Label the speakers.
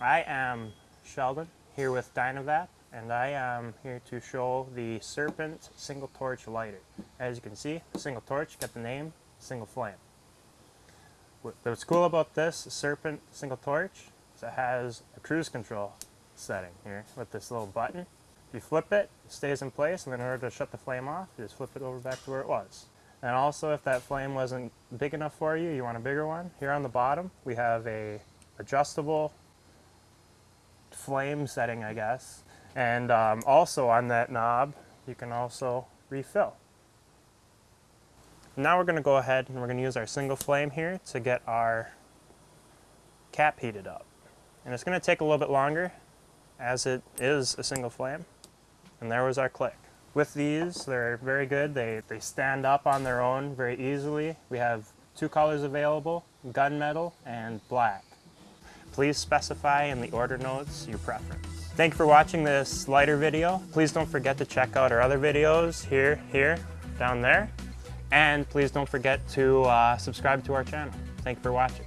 Speaker 1: I am Sheldon here with Dynavap and I am here to show the Serpent single torch lighter. As you can see, single torch got the name single flame. What's cool about this Serpent single torch is it has a cruise control setting here with this little button. If you flip it, it stays in place and in order to shut the flame off, you just flip it over back to where it was. And also if that flame wasn't big enough for you, you want a bigger one, here on the bottom we have a adjustable flame setting, I guess. And um, also on that knob, you can also refill. Now we're going to go ahead and we're going to use our single flame here to get our cap heated up. And it's going to take a little bit longer as it is a single flame. And there was our click. With these, they're very good. They, they stand up on their own very easily. We have two colors available, gunmetal and black. Please specify in the order notes your preference. Thank you for watching this lighter video. Please don't forget to check out our other videos here, here, down there. And please don't forget to uh, subscribe to our channel. Thank you for watching.